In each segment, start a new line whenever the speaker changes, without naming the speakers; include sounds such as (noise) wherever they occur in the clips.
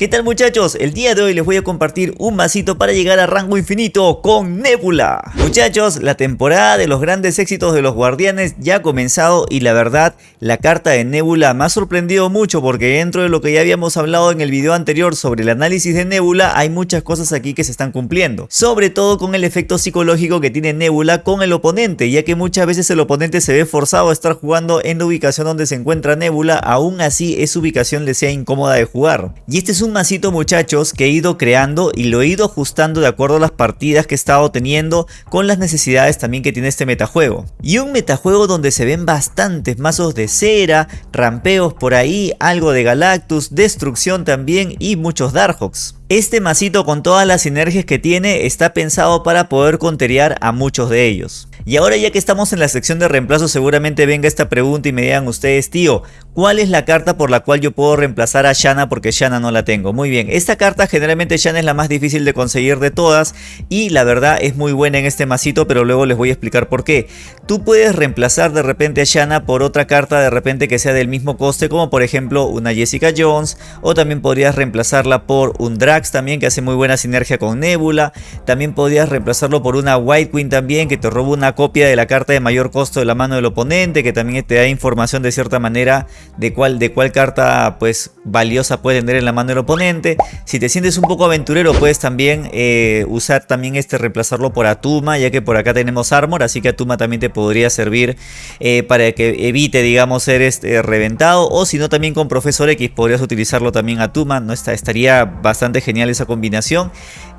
¿Qué tal muchachos? El día de hoy les voy a compartir un masito para llegar a rango infinito con Nebula. Muchachos, la temporada de los grandes éxitos de los guardianes ya ha comenzado y la verdad, la carta de Nebula me ha sorprendido mucho porque dentro de lo que ya habíamos hablado en el video anterior sobre el análisis de Nebula, hay muchas cosas aquí que se están cumpliendo. Sobre todo con el efecto psicológico que tiene Nebula con el oponente, ya que muchas veces el oponente se ve forzado a estar jugando en la ubicación donde se encuentra Nebula, aún así esa ubicación le sea incómoda de jugar. Y este es un masito muchachos que he ido creando y lo he ido ajustando de acuerdo a las partidas que he estado teniendo con las necesidades también que tiene este metajuego. Y un metajuego donde se ven bastantes mazos de cera, rampeos por ahí, algo de Galactus, destrucción también y muchos Darkhawks. Este masito con todas las sinergias que tiene está pensado para poder conterear a muchos de ellos. Y ahora ya que estamos en la sección de reemplazo seguramente venga esta pregunta y me digan ustedes tío, ¿cuál es la carta por la cual yo puedo reemplazar a Shanna porque Shanna no la tengo? Muy bien, esta carta generalmente Shanna es la más difícil de conseguir de todas y la verdad es muy buena en este masito pero luego les voy a explicar por qué. Tú puedes reemplazar de repente a Shanna por otra carta de repente que sea del mismo coste como por ejemplo una Jessica Jones o también podrías reemplazarla por un Drax también que hace muy buena sinergia con Nebula. También podrías reemplazarlo por una White Queen también que te roba una copia de la carta de mayor costo de la mano del oponente, que también te da información de cierta manera de cuál, de cuál carta pues valiosa puede tener en la mano del oponente. Si te sientes un poco aventurero puedes también eh, usar también este reemplazarlo por Atuma, ya que por acá tenemos Armor, así que Atuma también te podría servir eh, para que evite digamos ser este, reventado. O si no también con Profesor X podrías utilizarlo también Atuma, ¿no? Está, estaría bastante genial esa combinación.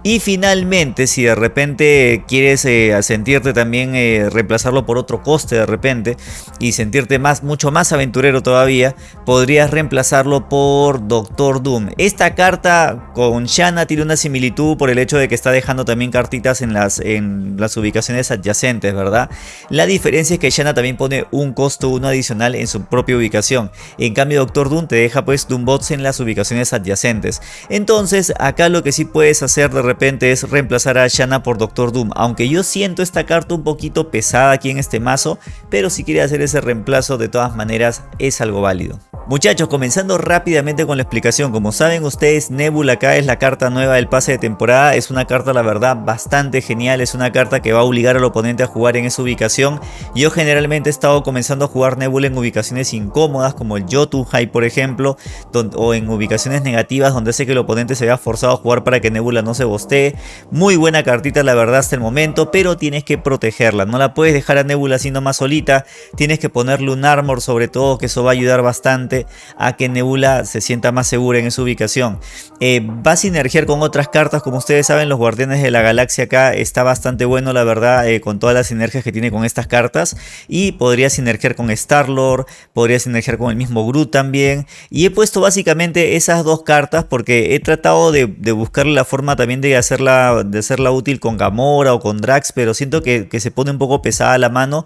Y finalmente, si de repente quieres eh, sentirte también eh, reemplazarlo por otro coste de repente y sentirte más, mucho más aventurero todavía, podrías reemplazarlo por Doctor Doom. Esta carta con Shanna tiene una similitud por el hecho de que está dejando también cartitas en las, en las ubicaciones adyacentes, ¿verdad? La diferencia es que Shanna también pone un costo uno adicional en su propia ubicación. En cambio Doctor Doom te deja pues Doombots en las ubicaciones adyacentes. Entonces acá lo que sí puedes hacer de repente es reemplazar a Shanna por Doctor Doom. Aunque yo siento esta carta un poquito pesada aquí en este mazo, pero si quiere hacer ese reemplazo de todas maneras es algo válido. Muchachos, comenzando rápidamente con la explicación, como saben ustedes, Nebula acá es la carta nueva del pase de temporada, es una carta la verdad bastante genial, es una carta que va a obligar al oponente a jugar en esa ubicación. Yo generalmente he estado comenzando a jugar Nebula en ubicaciones incómodas como el High por ejemplo, o en ubicaciones negativas donde sé que el oponente se vea forzado a jugar para que Nebula no se bostee. Muy buena cartita la verdad hasta el momento, pero tienes que protegerla, no la puedes dejar a Nebula así más solita, tienes que ponerle un armor sobre todo que eso va a ayudar bastante a que Nebula se sienta más segura en esa ubicación. Eh, va a sinergiar con otras cartas, como ustedes saben, los Guardianes de la Galaxia acá está bastante bueno, la verdad, eh, con todas las sinergias que tiene con estas cartas. Y podría sinergiar con Star-Lord, podría sinergiar con el mismo Groot también. Y he puesto básicamente esas dos cartas porque he tratado de, buscar la forma también de hacerla, de hacerla útil con Gamora o con Drax, pero siento que, que se pone un poco pesada la mano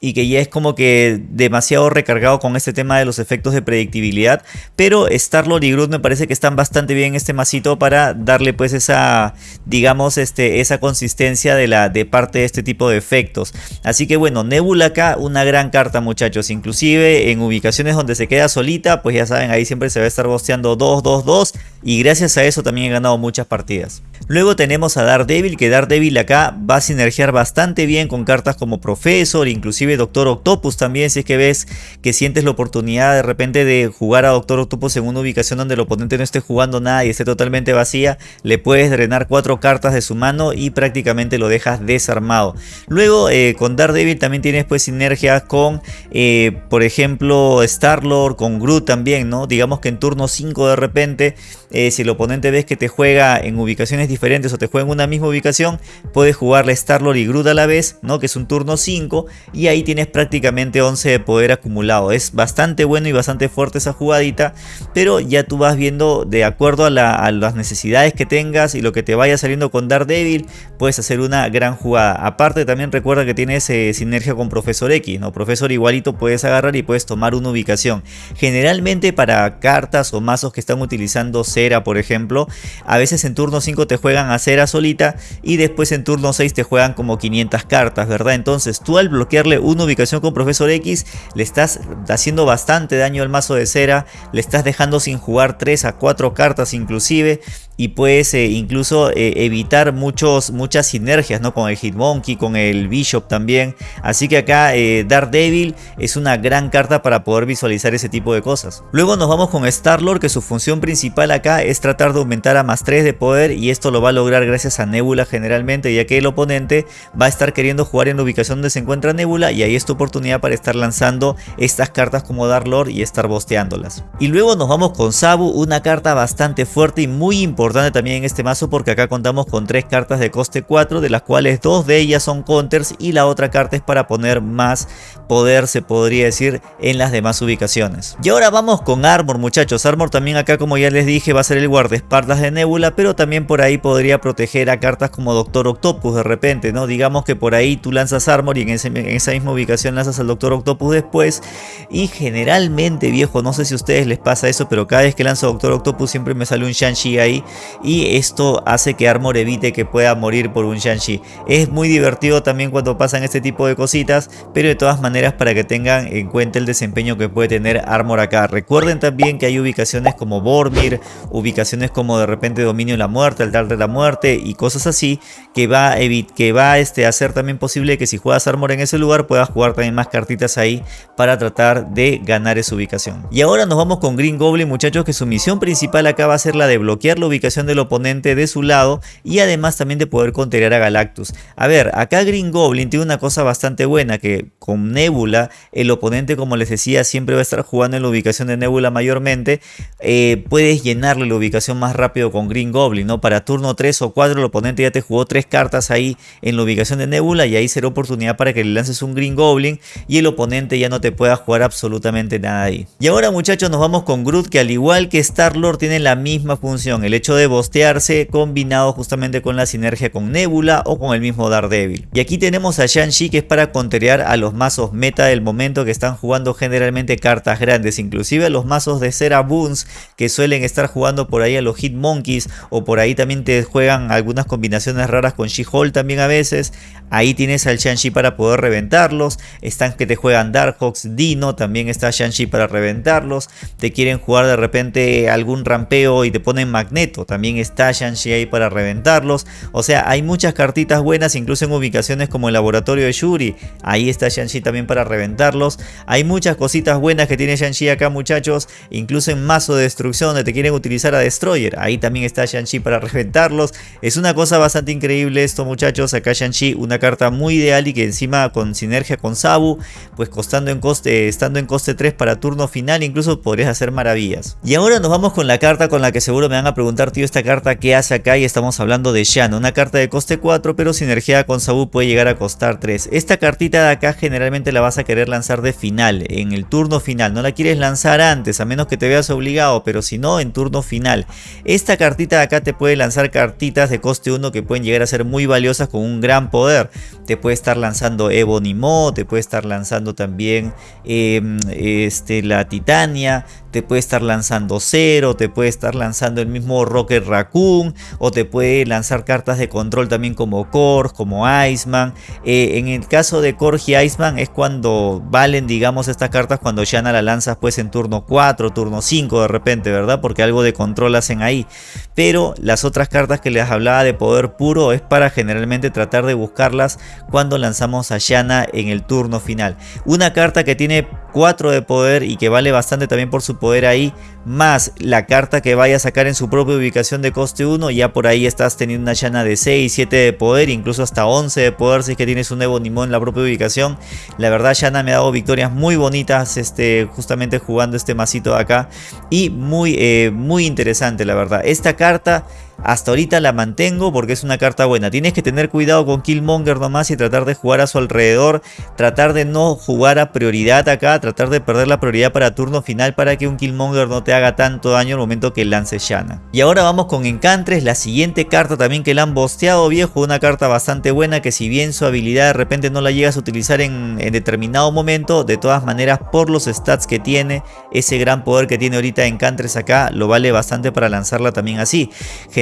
y que ya es como que demasiado recargado con este tema de los efectos de predictibilidad. Pero Star-Lord y Groot me parece que están bastante bien en este masito para darle pues esa, digamos, este, esa consistencia de, la, de parte de este tipo de efectos. Así que bueno, Nebula acá una gran carta muchachos. Inclusive en ubicaciones donde se queda solita, pues ya saben, ahí siempre se va a estar bosteando 2, 2, 2. Y gracias a eso también he ganado muchas partidas. Luego tenemos a Daredevil, que Daredevil acá va a sinergiar bastante bien con cartas como Professor, inclusive Doctor Octopus también, si es que ves que sientes la oportunidad de repente de jugar a Doctor Octopus en una ubicación donde el oponente no esté jugando nada y esté totalmente vacía, le puedes drenar cuatro cartas de su mano y prácticamente lo dejas desarmado. Luego eh, con Daredevil también tienes pues sinergias con, eh, por ejemplo, Star-Lord, con Groot también, ¿no? Digamos que en turno 5 de repente, eh, si el oponente ves que te juega en ubicaciones diferentes o te juega en una misma ubicación, puedes jugarle Star-Lord y Groot a la vez, ¿no? Que es un turno 5 y ahí tienes prácticamente 11 de poder acumulado. Es bastante bueno y bastante fuerte esa jugadita, pero ya tú vas viendo de acuerdo a, las necesidades que tengas y lo que te vaya saliendo con Daredevil, puedes hacer una gran jugada. Aparte también recuerda que tienes eh, sinergia con Profesor X, ¿no? Profesor igualito puedes agarrar y puedes tomar una ubicación. Generalmente para cartas o mazos que están utilizando cera, por ejemplo, a veces en turno 5 te juegan a cera solita y después en turno 6 te juegan como 500 cartas, ¿verdad? Entonces tú al bloquearle una ubicación con Profesor X, le estás haciendo bastante daño al mazo de cera, le estás dejando sin jugar 3 a 4 cartas inclusive y puedes eh, incluso eh, evitar muchos, muchas sinergias ¿no? con el Hitmonkey, con el Bishop también. Así que acá eh, Daredevil es una gran carta para poder visualizar ese tipo de cosas. Luego nos vamos con Star-Lord que su función principal acá es tratar de aumentar a más 3 de poder y esto lo va a lograr gracias a Nebula generalmente ya que el oponente va a estar queriendo jugar en la ubicación donde se encuentra Nebula y ahí es tu oportunidad para estar lanzando estas cartas como Dark-Lord y estar bosteándolas. Y luego nos vamos con Sabu, una carta bastante fuerte y muy importante también en este mazo porque acá contamos con tres cartas de coste 4 de las cuales dos de ellas son counters y la otra carta es para poner más poder se podría decir en las demás ubicaciones. Y ahora vamos con Armor muchachos, Armor también acá como ya les dije va a ser el guardaespaldas de Nebula pero también por ahí podría proteger a cartas como Doctor Octopus de repente, ¿no? Digamos que por ahí tú lanzas Armor y en, en esa misma ubicación lanzas al Doctor Octopus después y generalmente viejo, no sé si a ustedes les pasa eso pero cada vez que lanzo Doctor Octopus siempre me sale un Shang-Chi ahí y esto hace que Armor evite que pueda morir por un Shang-Chi. Es muy divertido también cuando pasan este tipo de cositas, pero de todas maneras para que tengan en cuenta el desempeño que puede tener Armor acá. Recuerden también que hay ubicaciones como Bormir, ubicaciones como de repente Dominio de la Muerte, Altar de la Muerte y cosas así que va a, que va este, a hacer también posible que si juegas Armor en ese lugar puedas jugar también más cartitas ahí para tratar de ganar esa ubicación. Y ahora nos vamos con Green Goblin muchachos que su misión principal acá va a ser la de bloquear la ubicación del oponente de su lado y además también de poder contener a Galactus. A ver, acá Green Goblin tiene una cosa bastante buena que con Nebula el oponente como les decía siempre va a estar jugando en la ubicación de Nebula mayormente. Eh, puedes llenarle la ubicación más rápido con Green Goblin, ¿no? Para turno 3 o 4 el oponente ya te jugó 3 cartas ahí en la ubicación de Nebula y ahí será oportunidad para que le lances un Green Goblin y el oponente ya no te pueda jugar absolutamente nada ahí. Y ahora muchachos nos vamos con Groot que al igual que Star-Lord tiene la misma función, el hecho de bostearse combinado justamente con la sinergia con Nebula o con el mismo Daredevil. Y aquí tenemos a Shang-Chi que es para conterear a los mazos meta del momento que están jugando generalmente cartas grandes, inclusive a los mazos de Cera Boons que suelen estar jugando por ahí a los Hit Monkeys o por ahí también te juegan algunas combinaciones raras con She-Hulk también a veces. Ahí tienes al Shang-Chi para poder reventarlos. Están que te juegan Darkhawks, Dino, también está Shang-Chi para reventarlos. Te quieren jugar de repente algún rampeo y te ponen Magneto. También está Shang-Chi ahí para reventarlos. O sea, hay muchas cartitas buenas, incluso en ubicaciones como el laboratorio de Shuri. Ahí está Shang-Chi también para reventarlos. Hay muchas cositas buenas que tiene Shang-Chi acá, muchachos. Incluso en mazo de destrucción donde te quieren utilizar a Destroyer. Ahí también está Shang-Chi para reventarlos. Es una cosa bastante increíble esto, muchachos. Acá Shang-Chi, una carta muy ideal y que encima con sinergia con Sabu, pues costando en coste, estando en coste 3 para turno final, incluso podrías hacer maravillas. Y ahora nos vamos con la carta con la que seguro me van a preguntar, esta carta qué hace acá y estamos hablando de Shan, una carta de coste 4, pero sinergia con Sabu puede llegar a costar 3. Esta cartita de acá generalmente la vas a querer lanzar de final, en el turno final, no la quieres lanzar antes, a menos que te veas obligado, pero si no, en turno final. Esta cartita de acá te puede lanzar cartitas de coste 1 que pueden llegar a ser muy valiosas con un gran poder te puede estar lanzando Ebonimo, te puede estar lanzando también em, este, la Titania, te puede estar lanzando Zero, te puede estar lanzando el mismo Rocket Raccoon, o te puede lanzar cartas de control también como Korg, como Iceman. Eh, en el caso de Korg y Iceman es cuando valen, digamos, estas cartas cuando Shanna la lanzas pues en turno 4, turno 5 de repente, ¿verdad? Porque algo de control hacen ahí. Pero las otras cartas que les hablaba de poder puro es para generalmente tratar de buscarlas cuando lanzamos a Shanna en el turno final. Una carta que tiene 4 de poder y que vale bastante también por su poder ahí, más la carta que vaya a sacar en su propia ubicación de coste 1, ya por ahí estás teniendo una llana de 6, 7 de poder, incluso hasta 11 de poder si es que tienes un Evo Nimón en la propia ubicación. La verdad Yana me ha dado victorias muy bonitas este, justamente jugando este masito de acá y muy, eh, muy interesante la verdad. Esta carta hasta ahorita la mantengo porque es una carta buena. Tienes que tener cuidado con Killmonger nomás y tratar de jugar a su alrededor. Tratar de no jugar a prioridad acá. Tratar de perder la prioridad para turno final para que un Killmonger no te haga tanto daño al momento que lance Shanna. Y ahora vamos con Encantres. La siguiente carta también que la han bosteado viejo. Una carta bastante buena que si bien su habilidad de repente no la llegas a utilizar en, determinado momento. De todas maneras por los stats que tiene. Ese gran poder que tiene ahorita Encantres acá lo vale bastante para lanzarla también así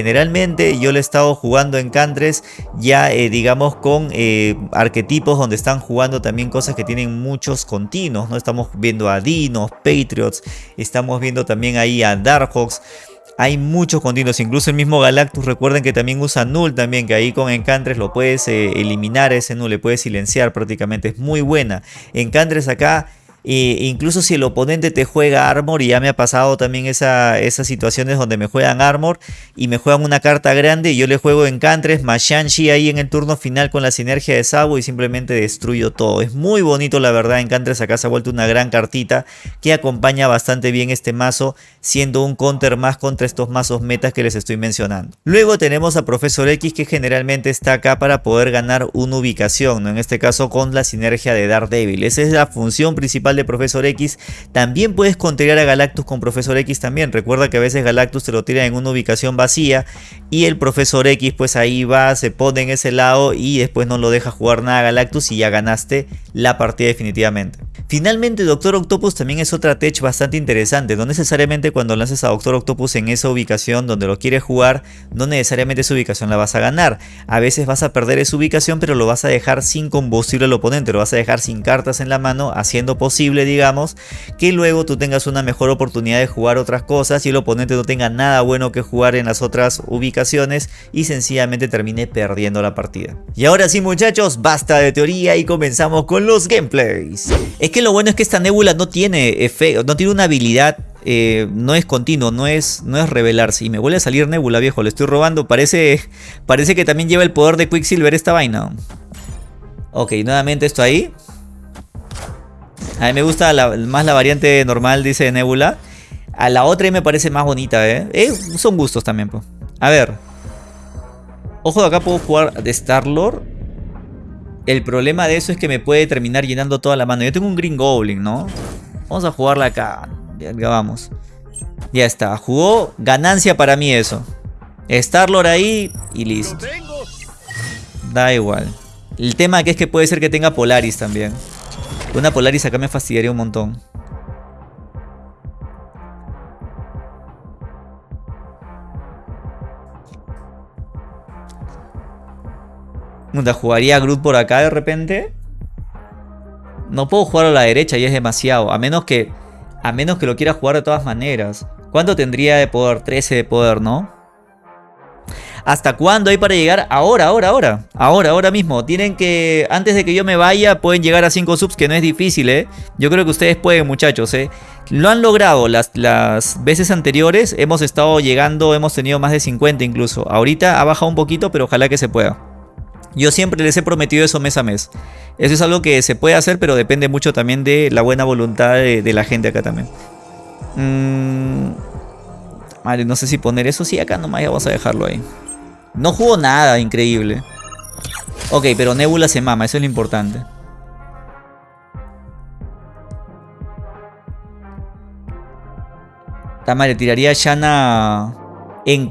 generalmente yo lo he estado jugando en Cantres ya eh, digamos con eh, arquetipos donde están jugando también cosas que tienen muchos continuos, ¿no? Estamos viendo a Dinos, Patriots, estamos viendo también ahí a Darkhawks. Hay muchos continuos, incluso el mismo Galactus, recuerden que también usa Null también, que ahí con Encantres lo puedes eh, eliminar ese Null, le puedes silenciar prácticamente, es muy buena. Encantres acá incluso si el oponente te juega armor, y ya me ha pasado también esa, esas situaciones donde me juegan armor y me juegan una carta grande y yo le juego encantres más Shang-Chi ahí en el turno final con la sinergia de Sabo y simplemente destruyo todo. Es muy bonito la verdad, encantres acá se ha vuelto una gran cartita que acompaña bastante bien este mazo, siendo un counter más contra estos mazos metas que les estoy mencionando. Luego tenemos a Profesor X que generalmente está acá para poder ganar una ubicación, ¿no? en este caso con la sinergia de Daredevil. Esa es la función principal Profesor X. También puedes contrariar a Galactus con Profesor X también. Recuerda que a veces Galactus te lo tira en una ubicación vacía y el Profesor X pues ahí va, se pone en ese lado y después no lo deja jugar nada a Galactus y ya ganaste la partida definitivamente. Finalmente Doctor Octopus también es otra tech bastante interesante. No necesariamente cuando lances a Doctor Octopus en esa ubicación donde lo quieres jugar, no necesariamente esa ubicación la vas a ganar. A veces vas a perder esa ubicación pero lo vas a dejar sin combustible al oponente, lo vas a dejar sin cartas en la mano haciendo posible digamos, que luego tú tengas una mejor oportunidad de jugar otras cosas y el oponente no tenga nada bueno que jugar en las otras ubicaciones y sencillamente termine perdiendo la partida. Y ahora sí muchachos, basta de teoría y comenzamos con los gameplays. Es que lo bueno es que esta nébula no tiene efecto, no tiene una habilidad eh, no es continuo, no es, no es revelarse. Y me vuelve a salir Nebula, viejo, le estoy robando. Parece, parece que también lleva el poder de Quicksilver esta vaina. Ok, nuevamente esto ahí. A mí me gusta más la variante normal, dice Nebula. A la otra me parece más bonita, ¿eh? eh son gustos también, pues. A ver. Ojo, acá puedo jugar de Star-Lord. El problema de eso es que me puede terminar llenando toda la mano. Yo tengo un Green Goblin, ¿no? Vamos a jugarla acá. Ya, vamos. Ya está. Jugó ganancia para mí eso. Star-Lord ahí y listo. Da igual. El tema aquí es que puede ser que tenga Polaris también. Una Polaris acá me fastidiaría un montón. ¿Jugaría Groot por acá de repente? No puedo jugar a la derecha y es demasiado. A menos que, a menos que lo quiera jugar de todas maneras. ¿Cuánto tendría de poder? 13 de poder, ¿no? ¿Hasta cuándo hay para llegar? Ahora, ahora, ahora. Ahora, ahora mismo. Tienen que, antes de que yo me vaya, pueden llegar a 5 subs, que no es difícil, ¿eh? Yo creo que ustedes pueden, muchachos, ¿eh? Lo han logrado las, las veces anteriores. Hemos estado llegando, hemos tenido más de 50 incluso. Ahorita ha bajado un poquito, pero ojalá que se pueda. Yo siempre les he prometido eso mes a mes. Eso es algo que se puede hacer, pero depende mucho también de la buena voluntad de, la gente acá también. Mmm... Vale, no sé si poner eso. Sí, acá nomás ya vamos a dejarlo ahí. No jugó nada increíble. Ok, pero Nebula se mama, eso es lo importante. le tiraría a Shanna en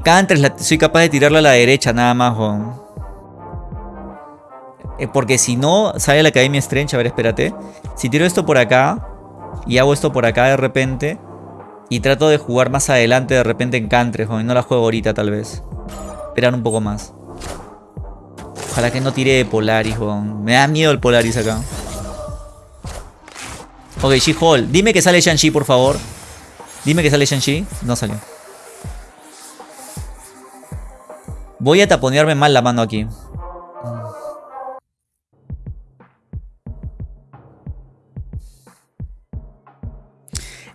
soy capaz de tirarla a la derecha nada más, eh, Porque si no, sale la Academia Strange. A ver, espérate. Si tiro esto por acá y hago esto por acá de repente y trato de jugar más adelante de repente en Cantres, no la juego ahorita tal vez esperar un poco más. Ojalá que no tire de Polaris, Me da miedo el Polaris acá. Ok, She-Hulk. Dime que sale Shang-Chi, por favor. Dime que sale Shang-Chi. No salió. Voy a taponearme mal la mano aquí.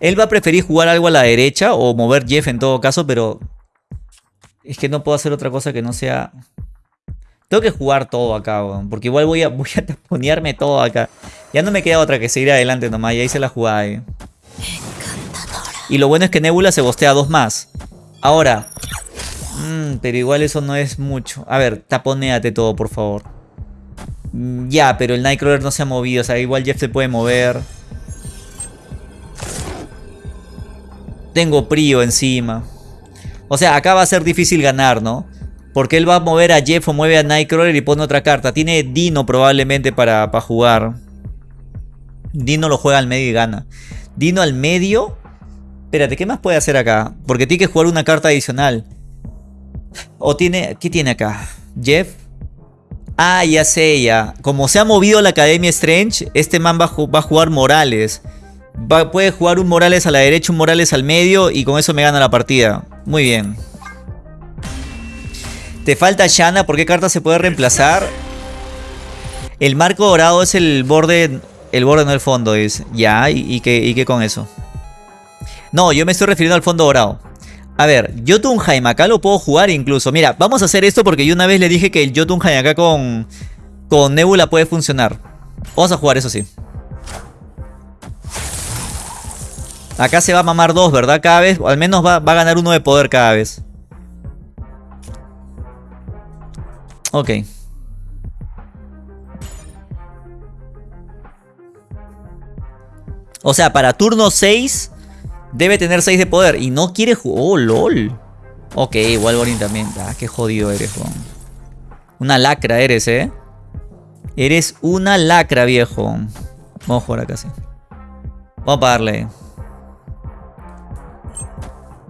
Él va a preferir jugar algo a la derecha o mover Jeff en todo caso, pero es que no puedo hacer otra cosa que no sea... Tengo que jugar todo acá, porque igual voy a, voy a taponearme todo acá. Ya no me queda otra que seguir adelante nomás, y ahí se la jugada ahí. Y lo bueno es que Nebula se bostea dos más. Ahora. Mmm, pero igual eso no es mucho. A ver, taponeate todo, por favor. Mm, ya, pero el Nightcrawler no se ha movido. O sea, igual Jeff se puede mover. Tengo Prio encima. O sea, acá va a ser difícil ganar, ¿no? Porque él va a mover a Jeff o mueve a Nightcrawler y pone otra carta. Tiene Dino probablemente para, para jugar. Dino lo juega al medio y gana. Dino al medio. Espérate, ¿qué más puede hacer acá? Porque tiene que jugar una carta adicional. O tiene... ¿Qué tiene acá? Jeff. Ah, ya sé, ya. Como se ha movido la Academia Strange, este man va, a jugar Morales. Puede jugar un Morales a la derecha, un Morales al medio y con eso me gana la partida. Muy bien. Te falta Shanna. ¿Por qué carta se puede reemplazar? El marco dorado es el borde... El borde, no el fondo, es. Ya, ¿y, qué, y qué con eso? No, yo me estoy refiriendo al fondo dorado. A ver, Jotunheim acá lo puedo jugar incluso. Mira, vamos a hacer esto porque yo una vez le dije que el Jotunheim acá con, con Nebula puede funcionar. Vamos a jugar eso sí. Acá se va a mamar dos, ¿verdad? Cada vez, al menos va, va a ganar uno de poder cada vez. Ok. O sea, para turno 6 Debe tener 6 de poder. Y no quiere jugar. Oh, lol. Ok, Wolverine también. Ah, qué jodido eres, Juan. Una lacra eres, ¿eh? Eres una lacra, viejo. Vamos a jugar acá, sí. Vamos a pagarle.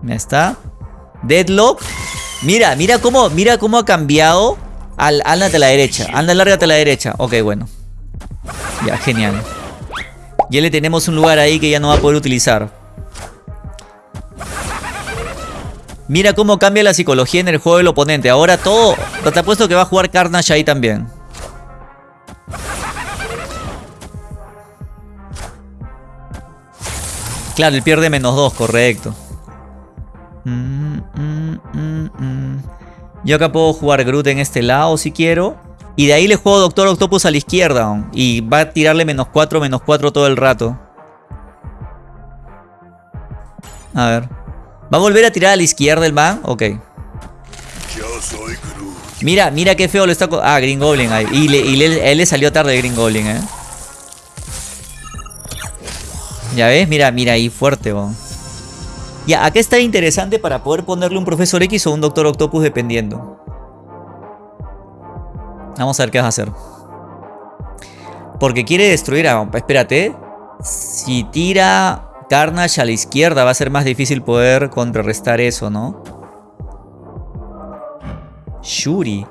Ya está. Deadlock. Mira, mira cómo, mira cómo ha cambiado. Al, ándate a la derecha. Anda, lárgate a la derecha. Ok, bueno. Ya, genial. Ya le tenemos un lugar ahí que ya no va a poder utilizar. Mira cómo cambia la psicología en el juego del oponente. Ahora todo... Te apuesto que va a jugar Carnage ahí también. Claro, él pierde menos 2, correcto. Mm, mm, mm, Yo acá puedo jugar Groot en este lado si quiero. Y de ahí le juego Doctor Octopus a la izquierda. Y va a tirarle menos 4, menos 4 todo el rato. A ver. ¿Va a volver a tirar a la izquierda el man? Ok. Mira, mira qué feo le está... Ah, Green Goblin ahí. Y, él le salió tarde Green Goblin, eh. Ya ves, mira, mira ahí fuerte, bon. Ya, acá está interesante para poder ponerle un Profesor X o un Doctor Octopus dependiendo. Vamos a ver qué vas a hacer. Porque quiere destruir a... Espérate. Si tira Carnage a la izquierda va a ser más difícil poder contrarrestar eso, ¿no? Shuri.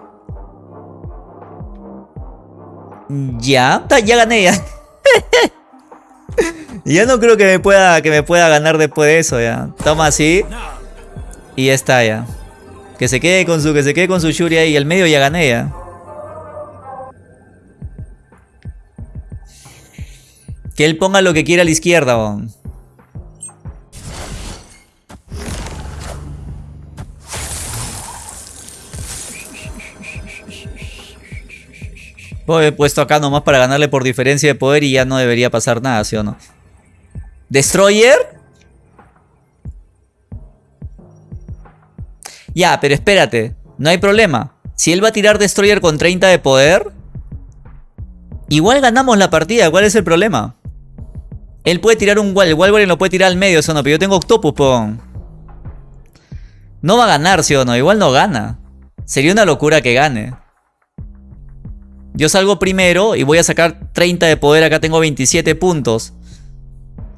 Ya, ya gané ya. (laughs) ya no creo que me pueda que me pueda ganar después de eso ya. Toma así. Y ya está ya. Que se quede con su que se quede con su Shuri ahí, el medio ya gané ya. Que él ponga lo que quiera a la izquierda, bon. Pues he puesto acá nomás para ganarle por diferencia de poder y ya no debería pasar nada, ¿sí o no? ¿Destroyer? Ya, pero espérate. No hay problema. Si él va a tirar Destroyer con 30 de poder... Igual ganamos la partida. ¿Cuál es el problema? Él puede tirar un Wall. El Wolverine lo puede tirar al medio, ¿sí o no? Pero yo tengo Octopus. No va a ganar, ¿sí o no? Igual no gana. Sería una locura que gane. Yo salgo primero y voy a sacar 30 de poder. Acá tengo 27 puntos.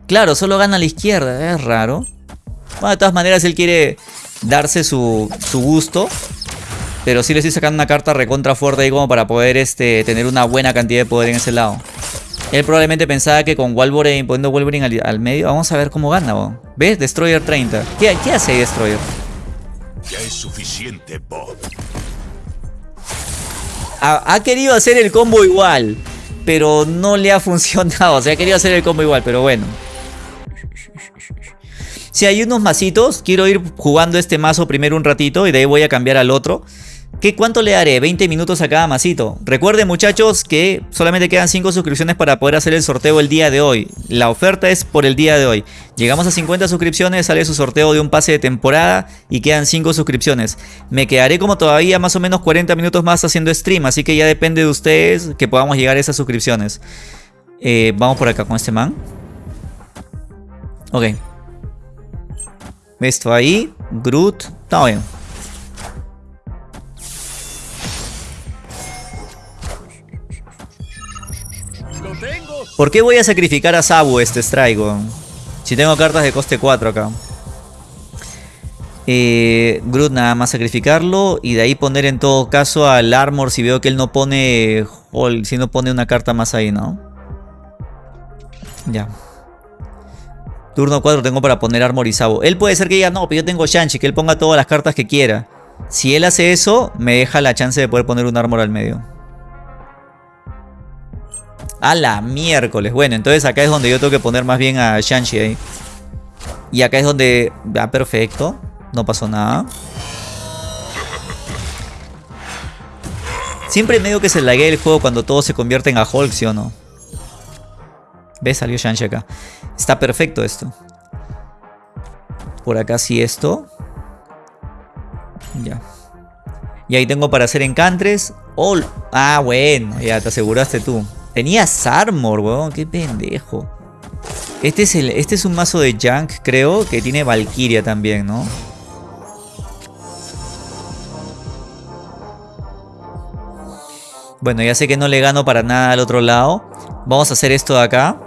Claro, solo gana a la izquierda. Es raro. Bueno, de todas maneras él quiere darse su, gusto. Pero sí le estoy sacando una carta recontra fuerte ahí como para poder este, tener una buena cantidad de poder en ese lado. Él probablemente pensaba que con Wolverine, poniendo Wolverine al, medio, vamos a ver cómo gana. ¿Ves? Destroyer 30. ¿Qué, qué hace Destroyer? Ya es suficiente, Bob ha, querido hacer el combo igual. Pero no le ha (laughs) funcionado. O sea, ha querido hacer el combo igual, pero bueno. Si hay unos masitos, quiero ir jugando este mazo primero un ratito y de ahí voy a cambiar al otro. ¿Qué, ¿Cuánto le daré? 20 minutos a cada masito. Recuerden muchachos que solamente quedan 5 suscripciones para poder hacer el sorteo el día de hoy. La oferta es por el día de hoy. Llegamos a 50 suscripciones, sale su sorteo de un pase de temporada y quedan 5 suscripciones. Me quedaré como todavía más o menos 40 minutos más haciendo stream, así que ya depende de ustedes que podamos llegar a esas suscripciones. Eh, vamos por acá con este man. Ok. Esto ahí. Groot. Está bien. ¿Por qué voy a sacrificar a Sabu este Strike, Si tengo cartas de coste 4 acá. Eh, Groot nada más sacrificarlo y de ahí poner en todo caso al Armor si veo que él no pone si no pone una carta más ahí, ¿no? Ya. Turno 4 tengo para poner Armor y Sabo. Él puede ser que diga, no, pero yo tengo Shanchi, que él ponga todas las cartas que quiera. Si él hace eso, me deja la chance de poder poner un Armor al medio. A la miércoles. Bueno, entonces acá es donde yo tengo que poner más bien a Shanchi ahí. Y acá es donde... Ah, perfecto. No pasó nada. Siempre medio que se laguea el juego cuando todo se convierte en a Hulk, ¿sí o no? ¿Ves? Salió Shanshi acá. Está perfecto esto. Por acá sí esto. Ya. Y ahí tengo para hacer encantres. Oh, ah, bueno. Ya te aseguraste tú. Tenías armor, weón. Qué pendejo. Este es, el, este es un mazo de Junk, creo, que tiene Valkyria también, ¿no? Bueno, ya sé que no le gano para nada al otro lado. Vamos a hacer esto de acá.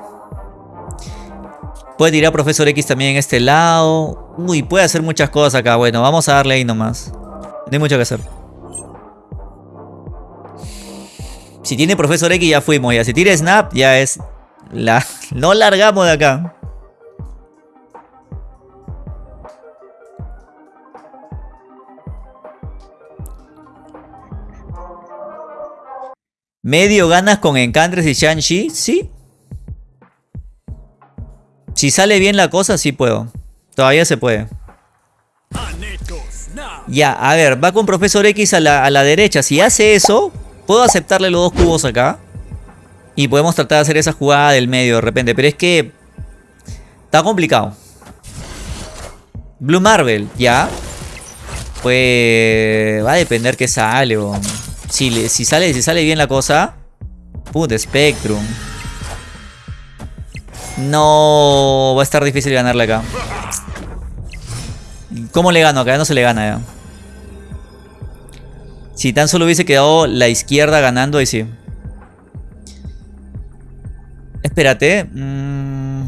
Puede tirar Profesor X también en este lado. Uy, puede hacer muchas cosas acá. Bueno, vamos a darle ahí nomás. No hay mucho que hacer. Si tiene Profesor X ya fuimos ya. Si tira Snap ya es... La... (laughs) No largamos de acá. Medio ganas con Encantres y Shang-Chi, sí. Si sale bien la cosa, sí puedo. Todavía se puede. Ya, a ver, va con Profesor X a la, a la derecha. Si hace eso, puedo aceptarle los dos cubos acá. Y podemos tratar de hacer esa jugada del medio de repente. Pero es que... Está complicado. Blue Marvel, ya. Pues... Va a depender que sale, o... Si, sale, si sale bien la cosa. Put Spectrum. No, va a estar difícil ganarle acá. ¿Cómo le gano? Acá no se le gana ya. Si tan solo hubiese quedado la izquierda ganando, ahí sí. Espérate. Mmm...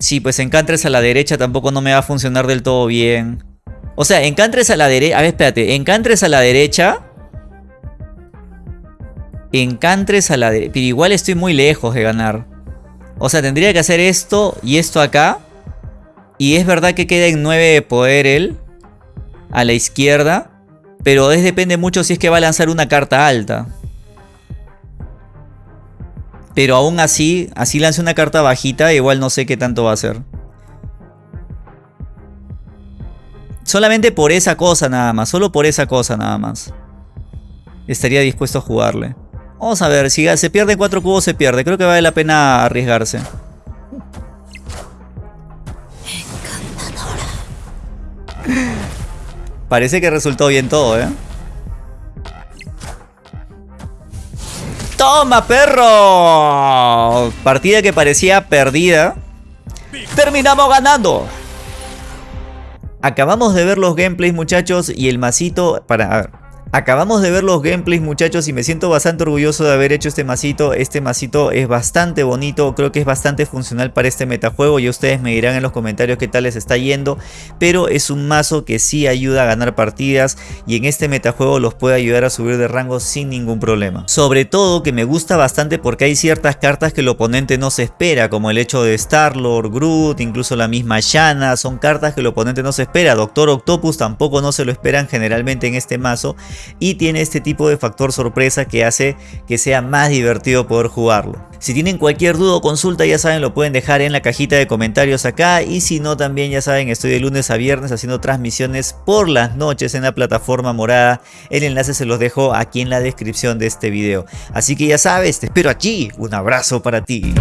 Sí, pues encantres a la derecha tampoco no me va a funcionar del todo bien. O sea, encantres a la derecha... A ver, espérate. Encantres a la derecha. Encantres a la derecha. Pero igual estoy muy lejos de ganar. O sea, tendría que hacer esto y esto acá. Y es verdad que queda en 9 de poder él. A la izquierda. Pero es, depende mucho si es que va a lanzar una carta alta. Pero aún así, así lance una carta bajita, igual no sé qué tanto va a hacer. Solamente por esa cosa nada más, solo por esa cosa nada más. Estaría dispuesto a jugarle. Vamos a ver, si se pierde cuatro cubos se pierde. Creo que vale la pena arriesgarse. Parece que resultó bien todo, ¿eh? ¡Toma, perro! Partida que parecía perdida. ¡Terminamos ganando! Acabamos de ver los gameplays, muchachos, y el masito... Para, Acabamos de ver los gameplays muchachos y me siento bastante orgulloso de haber hecho este masito. Este masito es bastante bonito, creo que es bastante funcional para este metajuego. Y ustedes me dirán en los comentarios qué tal les está yendo. Pero es un mazo que sí ayuda a ganar partidas y en este metajuego los puede ayudar a subir de rango sin ningún problema. Sobre todo que me gusta bastante porque hay ciertas cartas que el oponente no se espera, como el hecho de Star-Lord, Groot, incluso la misma Shanna. Son cartas que el oponente no se espera. Doctor Octopus tampoco no se lo esperan generalmente en este mazo y tiene este tipo de factor sorpresa que hace que sea más divertido poder jugarlo. Si tienen cualquier duda o consulta ya saben lo pueden dejar en la cajita de comentarios acá y si no también ya saben estoy de lunes a viernes haciendo transmisiones por las noches en la plataforma morada. El enlace se los dejo aquí en la descripción de este video. Así que ya sabes, te espero aquí. Un abrazo para ti.